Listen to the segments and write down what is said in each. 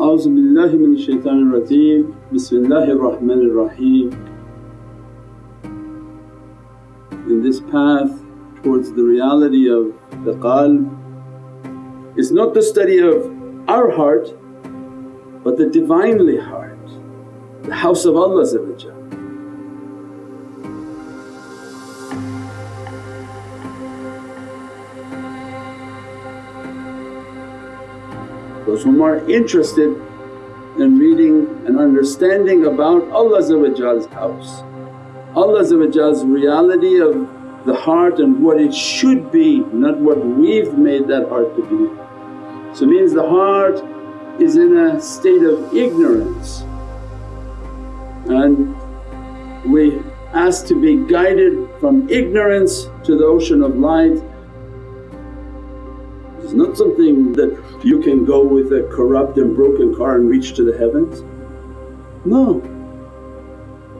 A'udhu billahi minash shaitanir rajeem. Bismillahir Rahmanir Rahim. In this path towards the reality of the qalb is not the study of our heart but the Divinely heart, the house of Allah Those whom are interested in reading and understanding about Allah's house, Allah's reality of the heart and what it should be not what we've made that heart to be. So means the heart is in a state of ignorance and we ask to be guided from ignorance to the ocean of light. It's not something that you can go with a corrupt and broken car and reach to the heavens. No,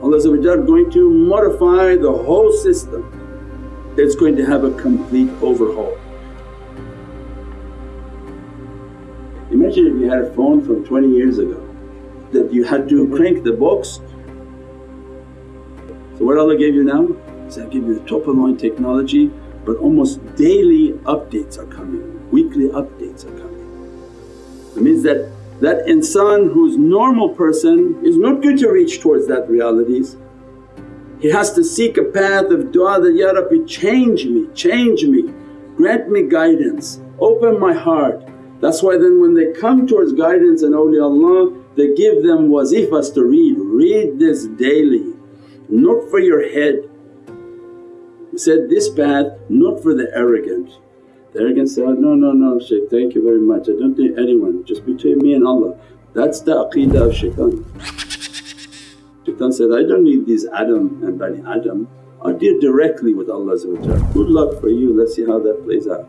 Allah's going to modify the whole system, it's going to have a complete overhaul. Imagine if you had a phone from 20 years ago that you had to crank the box. So what Allah gave you now? Said, I give you the top of line technology but almost daily updates are coming, weekly updates are coming. It means that that insan who's normal person is not going to reach towards that realities. He has to seek a path of du'a that, Ya Rabbi change me, change me, grant me guidance, open my heart. That's why then when they come towards guidance and awliyaullah they give them wazifas to read, read this daily, not for your head. Said this path not for the arrogant. The arrogant say, oh, no, no, no Shaykh thank you very much, I don't need anyone, just between me and Allah. That's the aqeedah of shaitan. Shaitan said, I don't need these Adam and Bani Adam, I deal directly with Allah Good luck for you, let's see how that plays out.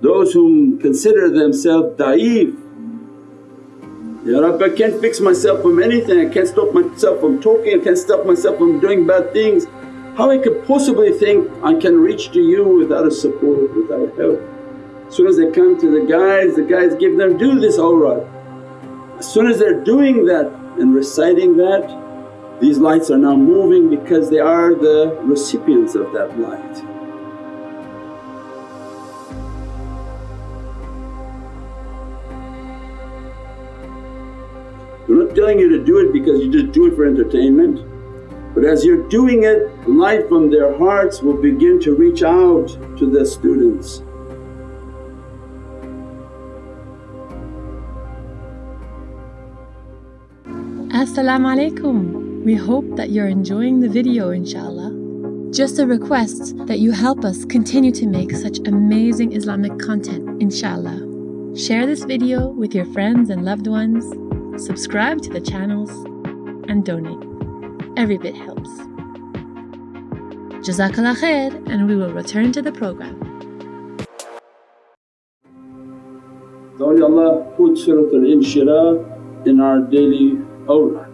Those whom consider themselves da'if, Ya Rabbi I can't fix myself from anything, I can't stop myself from talking, I can't stop myself from doing bad things. How I could possibly think I can reach to you without a support, without help. As soon as they come to the guides, the guides give them, do this awrad. As soon as they're doing that and reciting that, these lights are now moving because they are the recipients of that light. We're not telling you to do it because you just do it for entertainment. But as you're doing it, light from their hearts will begin to reach out to the students. As-salamu alaykum. We hope that you're enjoying the video inshaAllah. Just a request that you help us continue to make such amazing Islamic content inshaAllah. Share this video with your friends and loved ones subscribe to the channels, and donate. Every bit helps. Jazakallah khair, and we will return to the program. Only Allah put Surat al-Inshirah in our daily awrad.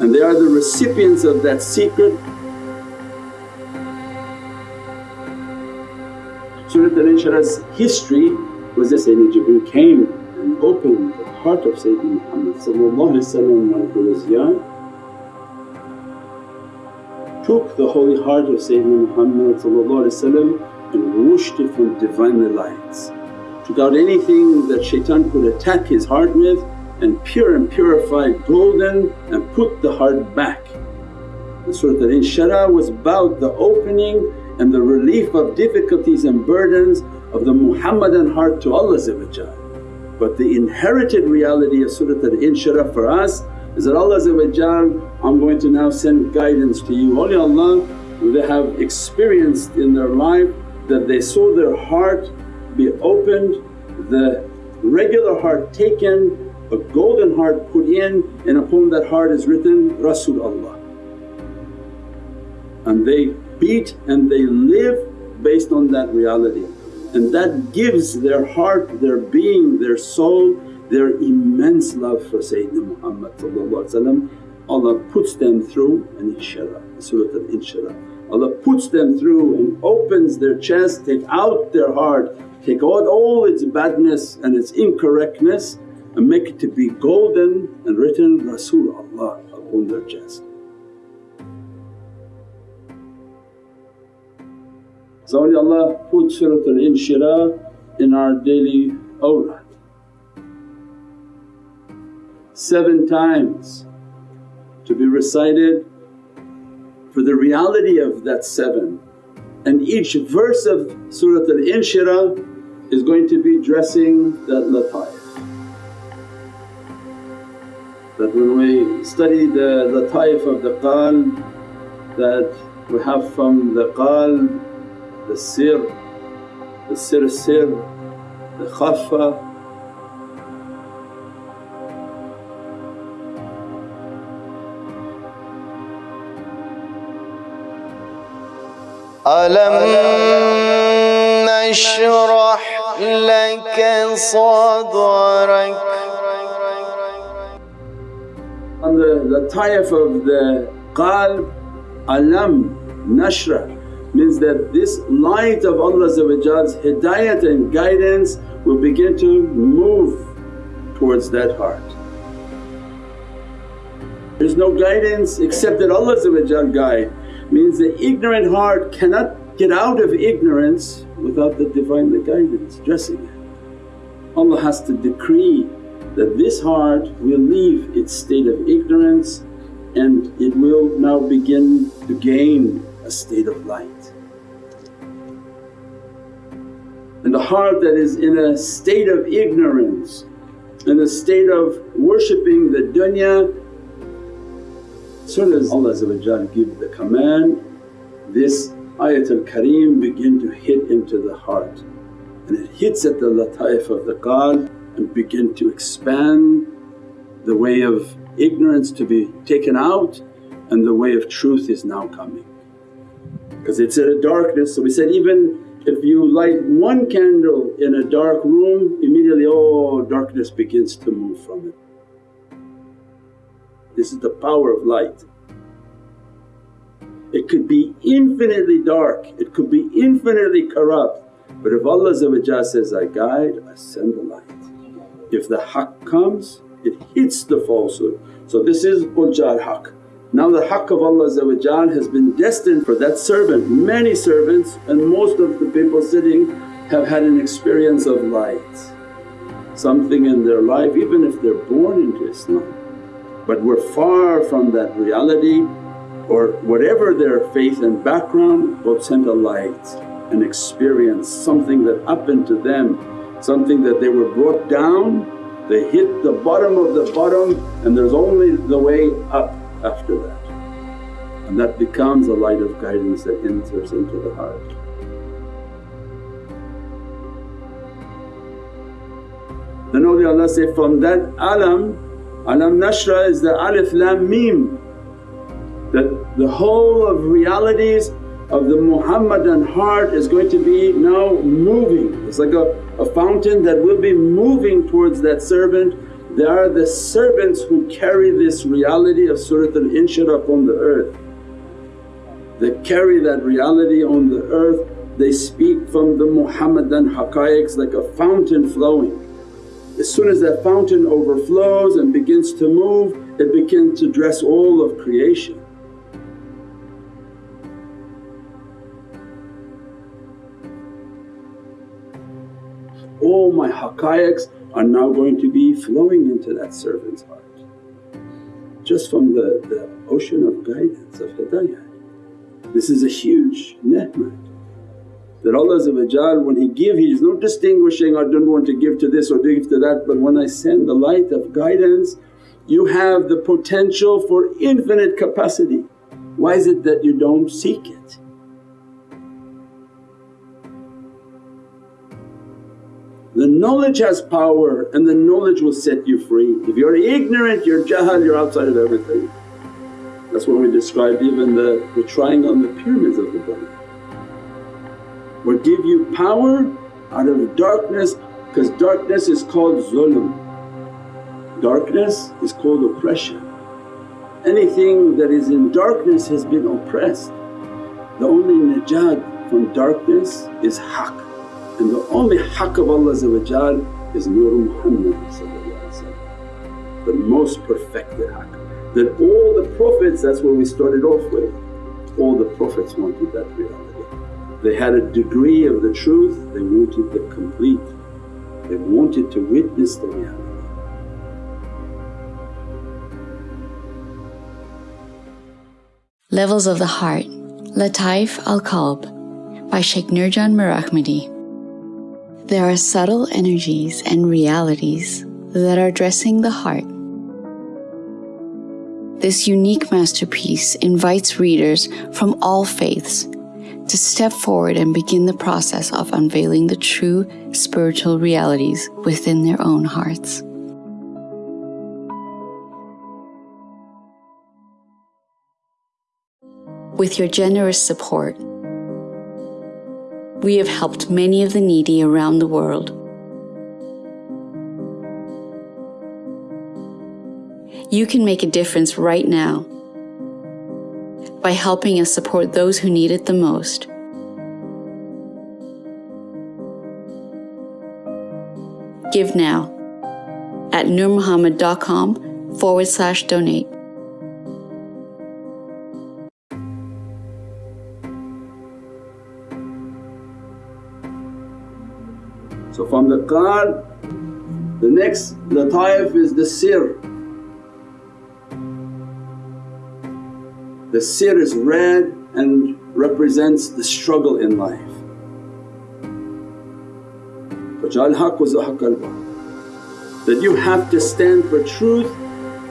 And they are the recipients of that secret. Surat al-Inshirah's history was this Sayyidina Jibreel came and opened the heart of Sayyidina Muhammad when he was young took the holy heart of Sayyidina Muhammad and washed it from Divinely lights. Took out anything that shaitan could attack his heart with and pure and purified golden and put the heart back. The Surat al-Inshirah was about the opening and the relief of difficulties and burdens of the Muhammadan heart to Allah but the inherited reality of Surat al-Inshirah for us is that Allah I'm going to now send guidance to you. Awliyaullah they have experienced in their life that they saw their heart be opened, the regular heart taken, a golden heart put in and upon that heart is written Rasulullah. And they beat and they live based on that reality and that gives their heart, their being, their soul, their immense love for Sayyidina Muhammad Allah puts them through an inshirah, Surat al-Inshirah. Allah puts them through and opens their chest, take out their heart, take out all its badness and its incorrectness and make it to be golden and written Rasulullah upon their chest. So Allah put Surat al-Inshirah in our daily awrad. Seven times to be recited for the reality of that seven and each verse of Surat al-Inshirah is going to be dressing that lataif. That when we study the lataif of the qalb that we have from the qalb, للسير للسير السر للخفة ألم نشرح لك صدرك؟ Under the type of the qalb, alam, nashrah, means that this light of Allah's hidayat and guidance will begin to move towards that heart. There's no guidance except that Allah guide means the ignorant heart cannot get out of ignorance without the Divinely guidance dressing it. Allah has to decree that this heart will leave its state of ignorance and it will now begin to gain a state of light. And the heart that is in a state of ignorance, in a state of worshipping the dunya soon as Allah give the command, this ayatul kareem begin to hit into the heart and it hits at the lataif of the qalb and begin to expand the way of ignorance to be taken out and the way of truth is now coming. Because it's in a darkness so we said even if you light one candle in a dark room immediately oh darkness begins to move from it. This is the power of light. It could be infinitely dark, it could be infinitely corrupt but if Allah says, I guide, I send the light. If the haqq comes it hits the falsehood. So this is Ujjar haqq. Now the haqq of Allah has been destined for that servant. Many servants and most of the people sitting have had an experience of light, something in their life even if they're born into Islam but we're far from that reality or whatever their faith and background God sent a light and experience something that happened to them, something that they were brought down, they hit the bottom of the bottom and there's only the way up after that. And that becomes a light of guidance that enters into the heart. Then awliyaullah say, from that alam Alam Nashra is the alif lam mim that the whole of realities of the Muhammadan heart is going to be now moving. It's like a, a fountain that will be moving towards that servant. They are the servants who carry this reality of Surat al-Inshirah upon the earth. They carry that reality on the earth, they speak from the Muhammadan haqqaiqs like a fountain flowing. As soon as that fountain overflows and begins to move, it begins to dress all of creation. All my haqqaiqs are now going to be flowing into that servant's heart just from the, the ocean of guidance of hidayah. This is a huge ni'mat that Allah when He give He is not distinguishing, I don't want to give to this or give to that but when I send the light of guidance you have the potential for infinite capacity. Why is it that you don't seek it? The knowledge has power and the knowledge will set you free. If you're ignorant, you're jahal, you're outside of everything. That's what we described even the, the triangle on the pyramids of the Buddha will give you power out of darkness because darkness is called zulm. Darkness is called oppression. Anything that is in darkness has been oppressed. The only najat from darkness is haqq and the only haqq of Allah is Nur Muhammad the most perfected haqq. That all the Prophets that's where we started off with, all the Prophets wanted that reality. They had a degree of the truth, they wanted the complete, they wanted to witness the reality. Levels of the Heart Lataif al-Qalb by Sheikh Nurjan Mirahmadi. There are subtle energies and realities that are dressing the heart. This unique masterpiece invites readers from all faiths to step forward and begin the process of unveiling the true spiritual realities within their own hearts. With your generous support, we have helped many of the needy around the world. You can make a difference right now by helping us support those who need it the most. Give now at nurmuhammad.com forward slash donate. So from the qalb, the next lataif is the sir. The sir is red and represents the struggle in life. وَجَعَلْ حَقُّ زَحَقَ That you have to stand for truth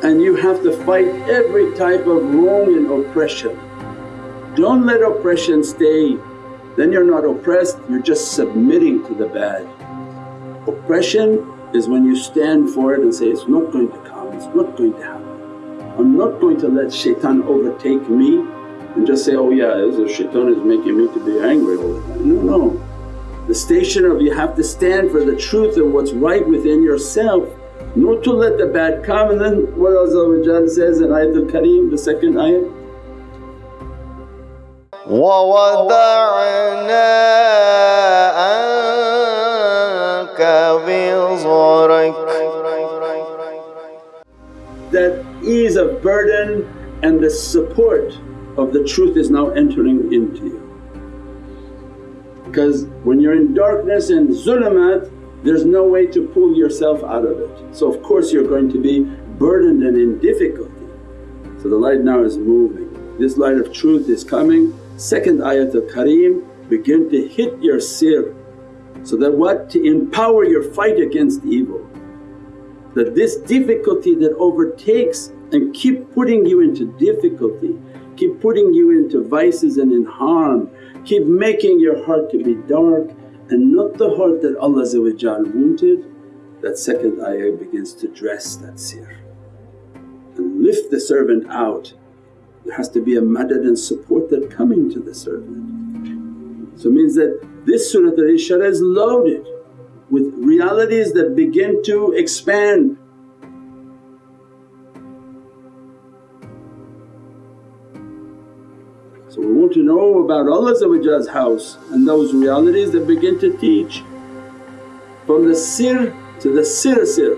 and you have to fight every type of wrong and oppression. Don't let oppression stay, then you're not oppressed, you're just submitting to the bad. Oppression is when you stand for it and say, it's not going to come, it's not going to happen. I'm not going to let shaitan overtake me and just say, oh yeah this shaitan is making me to be angry all the time. No, no. The station of you have to stand for the truth of what's right within yourself not to let the bad come and then what Allah says in Ayatul Kareem the second ayat that ease of burden and the support of the truth is now entering into you. Because when you're in darkness and zulumat there's no way to pull yourself out of it. So of course you're going to be burdened and in difficulty. So the light now is moving. This light of truth is coming. Second ayat of Kareem begin to hit your sir so that what? To empower your fight against evil that this difficulty that overtakes and keep putting you into difficulty, keep putting you into vices and in harm, keep making your heart to be dark and not the heart that Allah wanted, that second ayah begins to dress that sir and lift the servant out. There has to be a madad and support that coming to the servant. So it means that this Surat al-Inshirah is loaded with realities that begin to expand. So we want to know about Allah's house and those realities that begin to teach from the sir to the sir sir.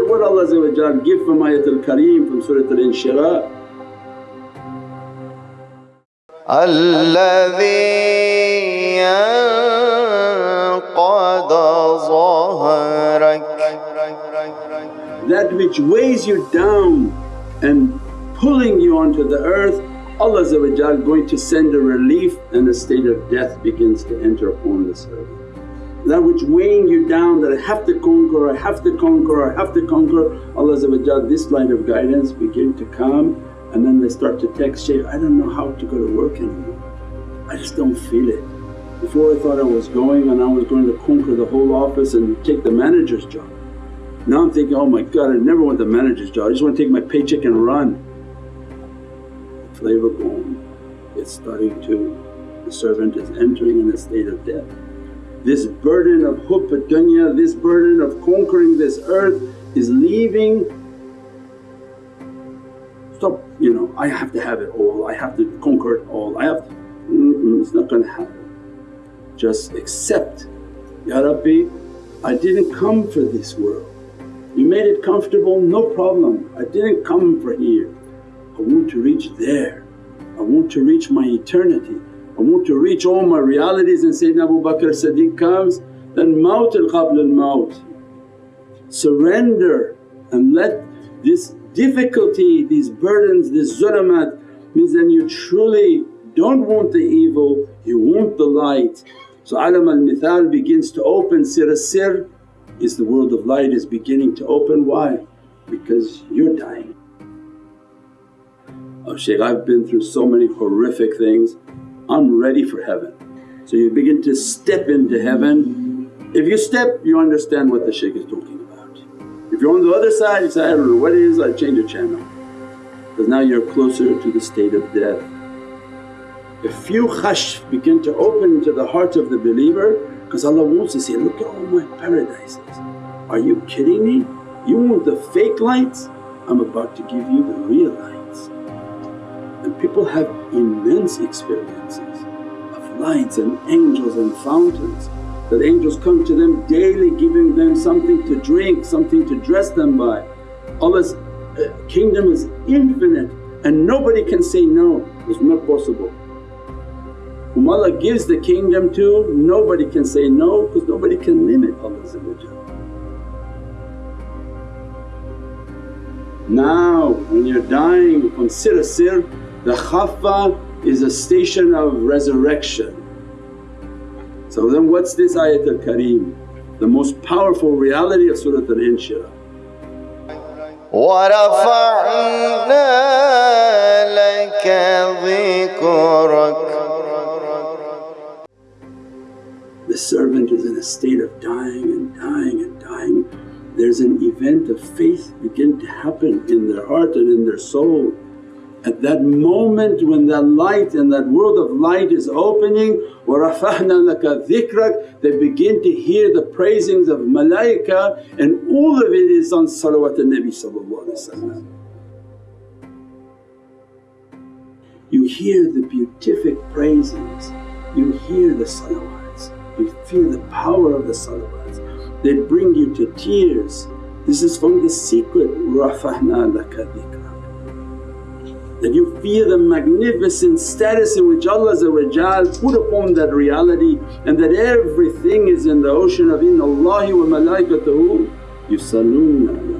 What Allah give from Ayatul Kareem from Surat Al-Inshirah الذي that which weighs you down and pulling you onto the earth Allah going to send a relief and a state of death begins to enter upon this earth. That which weighing you down that I have to conquer, I have to conquer, I have to conquer Allah this line of guidance begin to come and then they start to text, Shaykh I don't know how to go to work anymore, I just don't feel it. Before I thought I was going and I was going to conquer the whole office and take the manager's job. Now I'm thinking, oh my God I never want the manager's job, I just want to take my paycheck and run. The flavor gone, it's starting to, the servant is entering in a state of death. This burden of hubb dunya, this burden of conquering this earth is leaving stop you know, I have to have it all, I have to conquer it all, I have to, mm it's not gonna happen. Just accept, Ya Rabbi I didn't come for this world, you made it comfortable no problem, I didn't come for here. I want to reach there, I want to reach my eternity, I want to reach all my realities and Sayyidina Abu Bakr Siddiq comes then maut al qabl al maut. Surrender and let this difficulty, these burdens, this zulamat means then you truly don't want the evil, you want the light. So alam al-mithal begins to open, sir sir is the world of light is beginning to open. Why? Because you're dying. Oh Shaykh I've been through so many horrific things, I'm ready for heaven. So you begin to step into heaven. If you step you understand what the shaykh is talking if you're on the other side you say, I don't know what it is, I change the channel because now you're closer to the state of death. A few khash begin to open into the heart of the believer because Allah wants to say, look at all my paradises. Are you kidding me? You want the fake lights? I'm about to give you the real lights. And people have immense experiences of lights and angels and fountains that angels come to them daily giving them something to drink, something to dress them by. Allah's uh, kingdom is infinite and nobody can say no, it's not possible. Whom Allah gives the kingdom to nobody can say no because nobody can limit Allah Now when you're dying from sir sir, the khaffa is a station of resurrection so then what's this ayatul kareem? The most powerful reality of Surat al-Inshirah. ورفعنا لك ذكرك The servant is in a state of dying and dying and dying. There's an event of faith begin to happen in their heart and in their soul at that moment when that light and that world of light is opening, وَرَفَعْنَا لَكَ ذِكْرَك they begin to hear the praisings of malaika and all of it is on salawat al-Nabi You hear the beatific praisings, you hear the salawats, you feel the power of the salawats, they bring you to tears. This is from the secret, رَفَعْنَا لَكَ ذِكْرَك that you feel the magnificent status in which Allah put upon that reality and that everything is in the ocean of inna Allahi wa malaikatahu yusalluna ala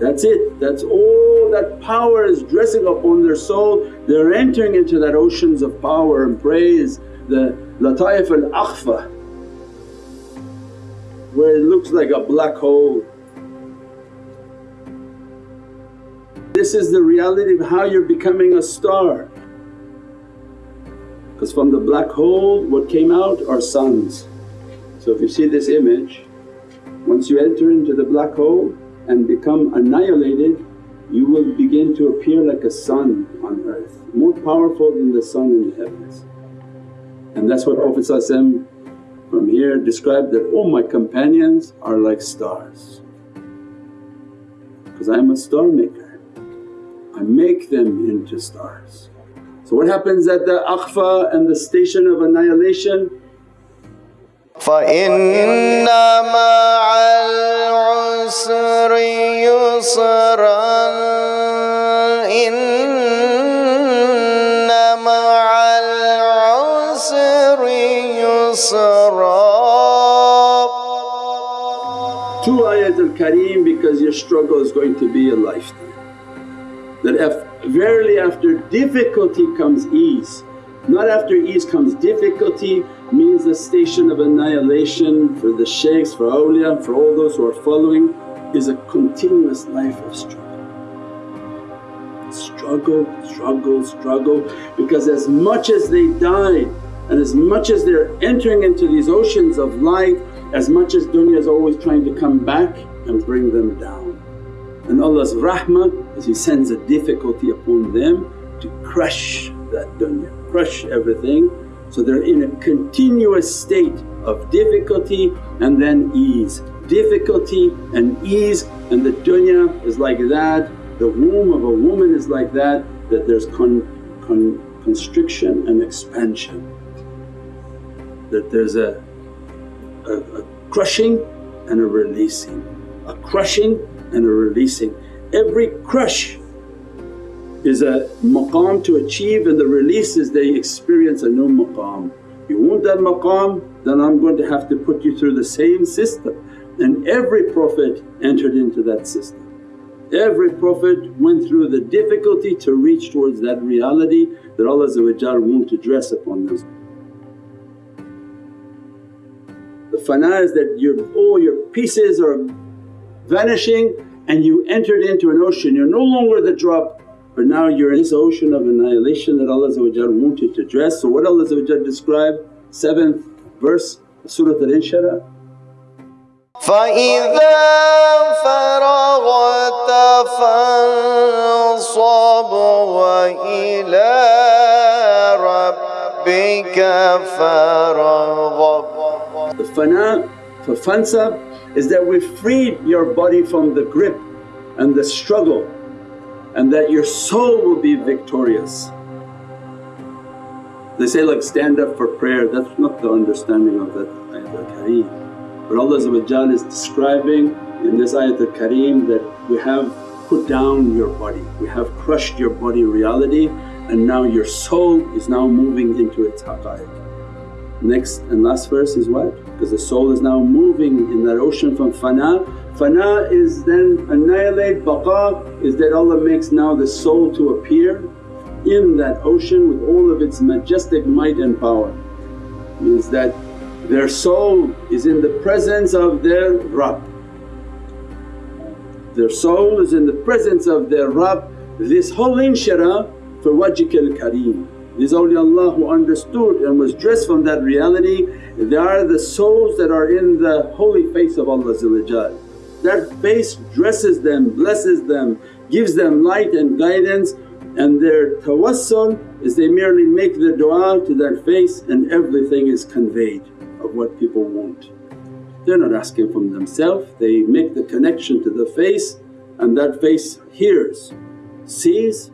That's it, that's all that power is dressing upon their soul. They're entering into that oceans of power and praise, the lataif al-akhfa where it looks like a black hole. This is the reality of how you're becoming a star because from the black hole what came out are suns. So if you see this image, once you enter into the black hole and become annihilated you will begin to appear like a sun on earth, more powerful than the sun in the heavens. And that's what Prophet from here described that all my companions are like stars because I am a star maker, I make them into stars. So what happens at the akhfa and the station of annihilation? فَإِنَّ مَعَ الْعُسْرِ يُسْرًا Two ayat al-Kareem because your struggle is going to be a lifetime. That if verily after difficulty comes ease, not after ease comes difficulty means the station of annihilation for the shaykhs, for awliya, for all those who are following is a continuous life of struggle. Struggle, struggle, struggle because as much as they died and as much as they're entering into these oceans of light, as much as dunya is always trying to come back and bring them down. And Allah's rahmah is He sends a difficulty upon them to crush that dunya, crush everything So they're in a continuous state of difficulty and then ease, difficulty and ease and the dunya is like that, the womb of a woman is like that, that there's con, con, constriction and expansion. That there's a, a, a crushing and a releasing, a crushing and a releasing. Every crush is a maqam to achieve and the release is they experience a new maqam. You want that maqam then I'm going to have to put you through the same system and every Prophet entered into that system. Every Prophet went through the difficulty to reach towards that reality that Allah want to dress upon them. The fana is that your all your pieces are vanishing and you entered into an ocean, you're no longer the drop but now you're in this ocean of annihilation that Allah wanted to dress. So what Allah described, 7th verse Surah Al-Inshirah فإذا فرغت فانصب وإلى ربك فارغب The fana for is that we freed your body from the grip and the struggle and that your soul will be victorious. They say like stand up for prayer, that's not the understanding of that ayat al-kareem. But Allah is describing in this ayat al-kareem that we have put down your body, we have crushed your body reality and now your soul is now moving into its haqqaiq. Next and last verse is what? Because the soul is now moving in that ocean from fana. Fana is then annihilate, baqa is that Allah makes now the soul to appear in that ocean with all of its majestic might and power. Means that their soul is in the presence of their Rabb. Their soul is in the presence of their Rabb. This whole inshirah for wajhikal kareem. These awliyaullah who understood and was dressed from that reality, they are the souls that are in the holy face of Allah That face dresses them, blesses them, gives them light and guidance and their tawassul is they merely make the du'a to that face and everything is conveyed of what people want. They're not asking from themselves, they make the connection to the face and that face hears, sees,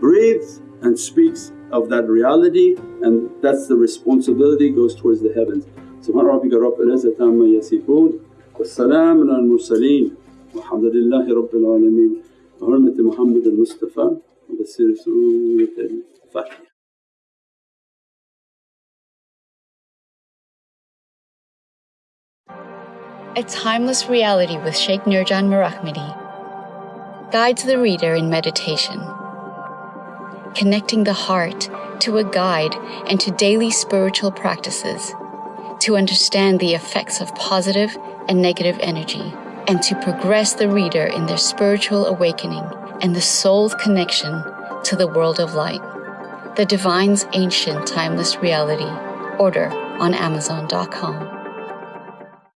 breathes and speaks of that reality and that's the responsibility goes towards the heavens. Subhana rabbika rabbil izzati amma yasifoon wa salaamun al mursaleen walhamdulillahi rabbil alameen. Bi hurmati Muhammad al-Mustafa wa Surat al-Fatiha. A Timeless Reality with Shaykh Nurjan Mirahmadi guides the reader in meditation, connecting the heart to a guide and to daily spiritual practices to understand the effects of positive and negative energy and to progress the reader in their spiritual awakening and the soul's connection to the world of light. The Divine's Ancient Timeless Reality. Order on Amazon.com.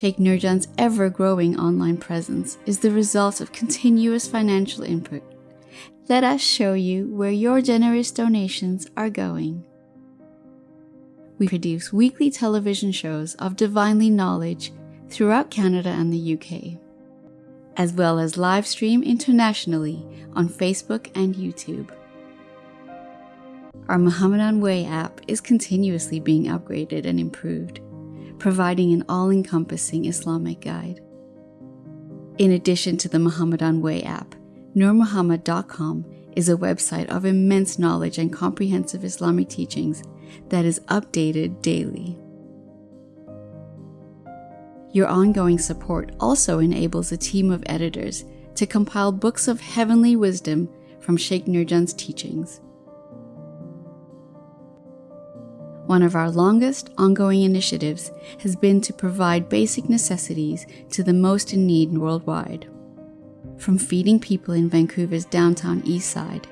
Sheikh Nurjan's ever growing online presence is the result of continuous financial input. Let us show you where your generous donations are going. We produce weekly television shows of divinely knowledge throughout Canada and the UK, as well as live stream internationally on Facebook and YouTube. Our Muhammadan Way app is continuously being upgraded and improved providing an all encompassing Islamic guide. In addition to the Muhammadan Way app, NurMuhammad.com is a website of immense knowledge and comprehensive Islamic teachings that is updated daily. Your ongoing support also enables a team of editors to compile books of heavenly wisdom from Sheikh Nurjan's teachings. One of our longest ongoing initiatives has been to provide basic necessities to the most in need worldwide. From feeding people in Vancouver's downtown east side,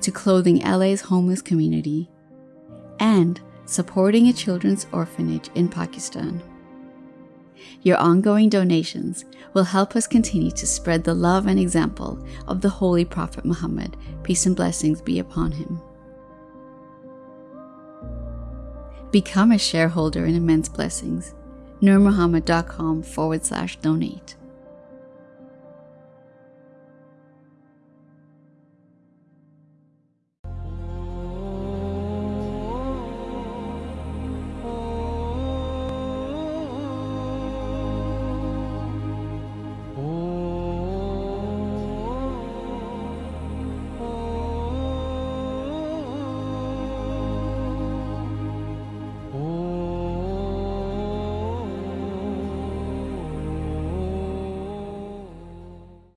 to clothing LA's homeless community, and supporting a children's orphanage in Pakistan. Your ongoing donations will help us continue to spread the love and example of the Holy Prophet Muhammad, peace and blessings be upon him. Become a shareholder in Immense Blessings. NurMuhammad.com forward slash donate.